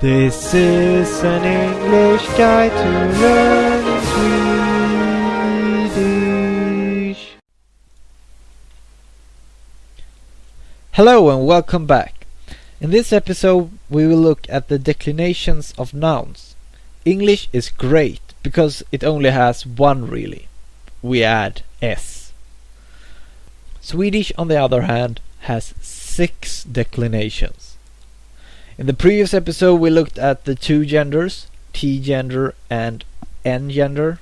This is an English guide to learning Swedish. Hello and welcome back. In this episode we will look at the declinations of nouns. English is great because it only has one really. We add s. Swedish on the other hand has six declinations. In the previous episode we looked at the two genders, T gender and N gender.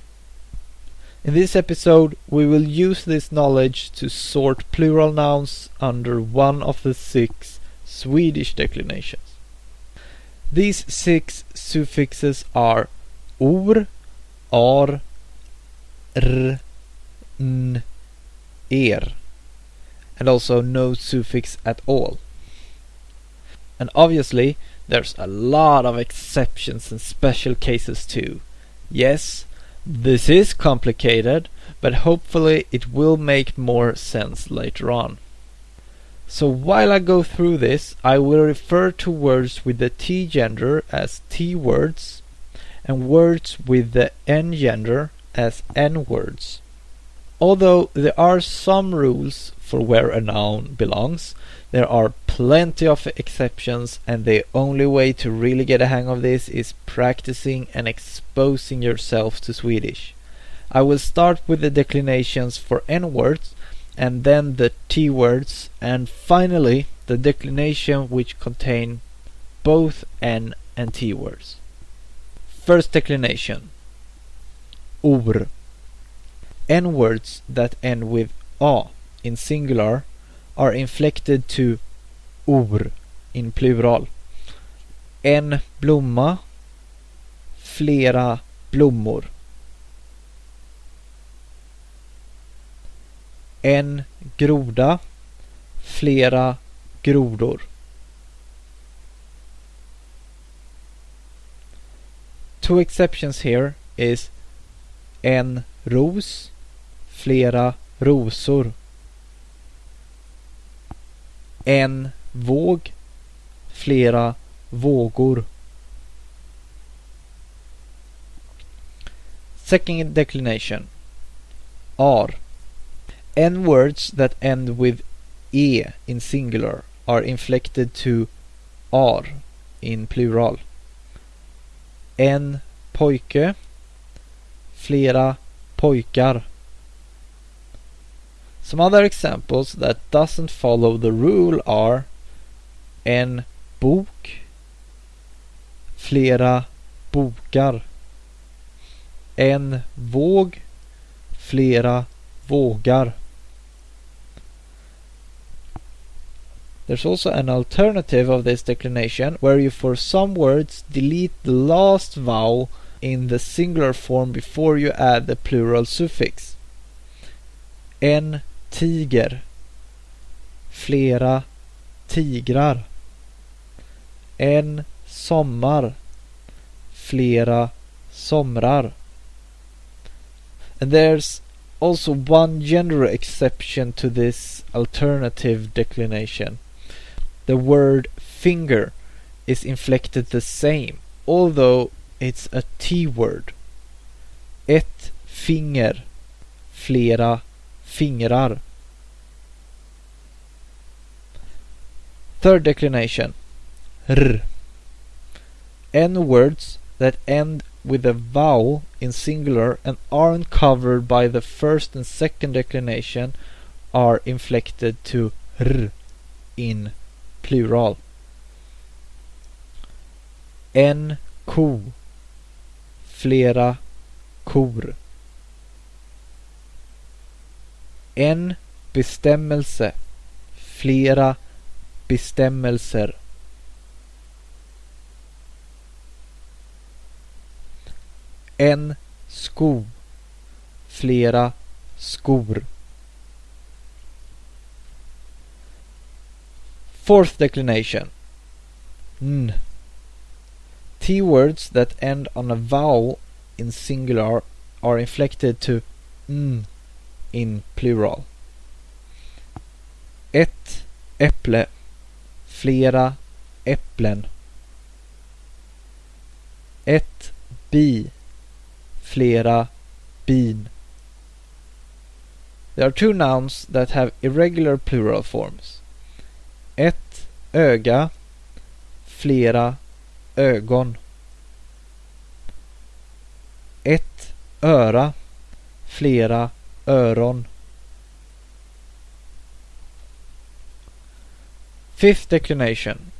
In this episode we will use this knowledge to sort plural nouns under one of the six Swedish declinations. These six suffixes are or, ar, r, n, er, and also no suffix at all. And obviously, there's a lot of exceptions and special cases too. Yes, this is complicated, but hopefully it will make more sense later on. So while I go through this, I will refer to words with the T gender as T words and words with the N gender as N words. Although there are some rules for where a noun belongs, there are plenty of exceptions and the only way to really get a hang of this is practicing and exposing yourself to Swedish. I will start with the declinations for N words and then the T words and finally the declination which contain both N and T words. First declination Or N words that end with A in singular are inflected to or in plural. En blomma, flera blommor. En groda, flera grodor. Two exceptions here is en ros, flera rosor en våg, flera vågor. Second declination are N words that end with e in singular are inflected to R in plural. En pojke, flera pojkar. Some other examples that doesn't follow the rule are en bok, flera bokar, en våg, flera vågar. There's also an alternative of this declination where you for some words delete the last vowel in the singular form before you add the plural suffix. En tiger. Flera tigrar. En sommar. Flera somrar. And there's also one gender exception to this alternative declination. The word finger is inflected the same although it's a T word. Ett finger. Flera fingrar. Third declination. R. N words that end with a vowel in singular and aren't covered by the first and second declination are inflected to r in plural. En ko. Flera kor. En bestämmelse. Flera bestämmelser. En sko. Flera skor. Fourth declination. N. T words that end on a vowel in singular are inflected to n in plural. Ett äpple, flera äpplen. Ett bi. Flera bin. There are two nouns that have irregular plural forms. Ett öga. Flera ögon. Ett öra. Flera öron. Fifth declination.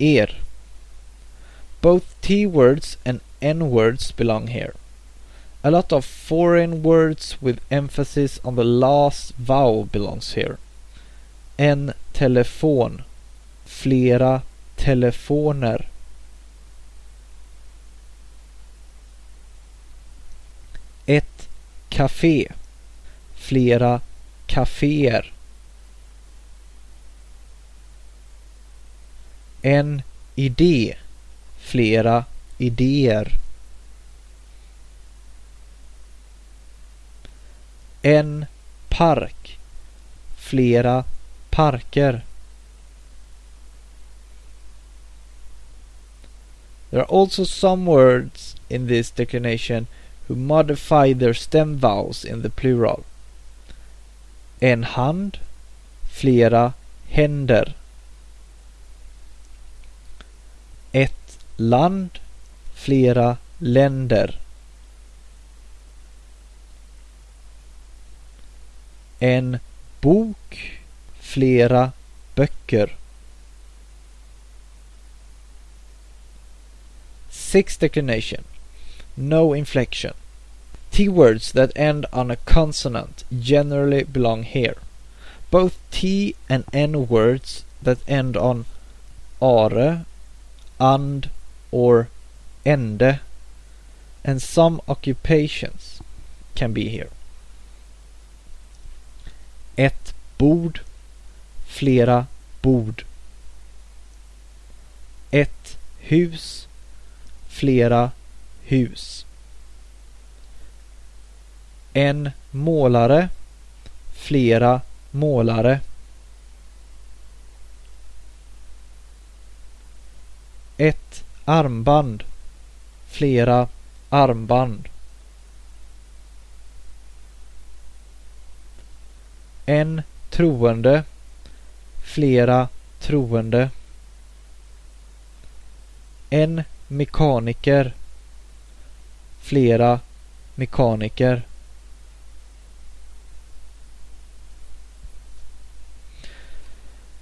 Er. Both T words and N words belong here. A lot of foreign words with emphasis on the last vowel belongs here. En telefon. Flera telefoner. Ett café. Flera kaféer. En idé. Flera idéer. En park. Flera parker. There are also some words in this declination who modify their stem vowels in the plural. En hand, flera händer. Ett land, flera länder. En bok, flera böcker. Sixth declination. No inflection. T words that end on a consonant generally belong here. Both T and N words that end on are, and, or ende, and some occupations can be here. Ett bord, flera bord. Ett hus, flera hus. En målare, flera målare. Ett armband, flera armband. En troende, flera troende. En mekaniker, flera mekaniker.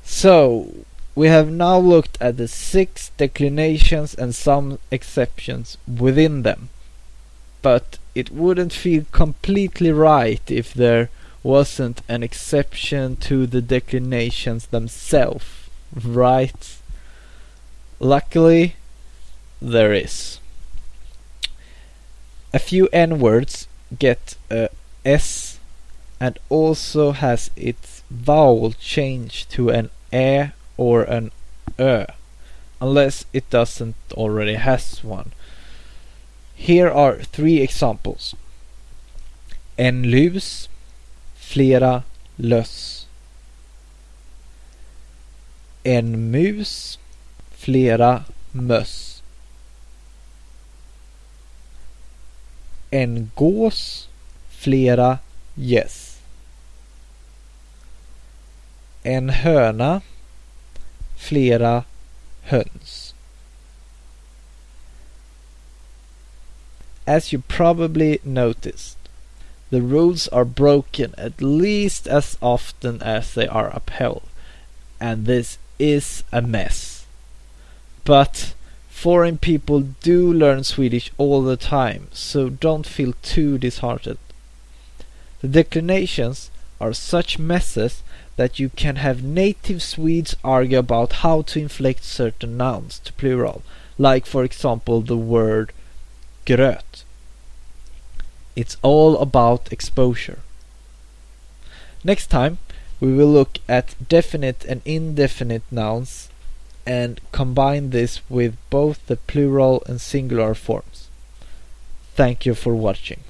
So, we have now looked at the six declinations and some exceptions within them. But it wouldn't feel completely right if there wasn't an exception to the declinations themselves, right? Luckily, there is. A few N words get a S and also has its vowel changed to an ä or an ö, unless it doesn't already has one. Here are three examples. En lus, flera löss. En mus, flera möss. En gås, flera gäss. En höna, flera höns. As you probably noticed, the rules are broken at least as often as they are upheld, and this is a mess. But foreign people do learn Swedish all the time, so don't feel too disheartened. The declinations are such messes that you can have native Swedes argue about how to inflect certain nouns to plural, like for example the word gröt. It's all about exposure. Next time we will look at definite and indefinite nouns and combine this with both the plural and singular forms. Thank you for watching.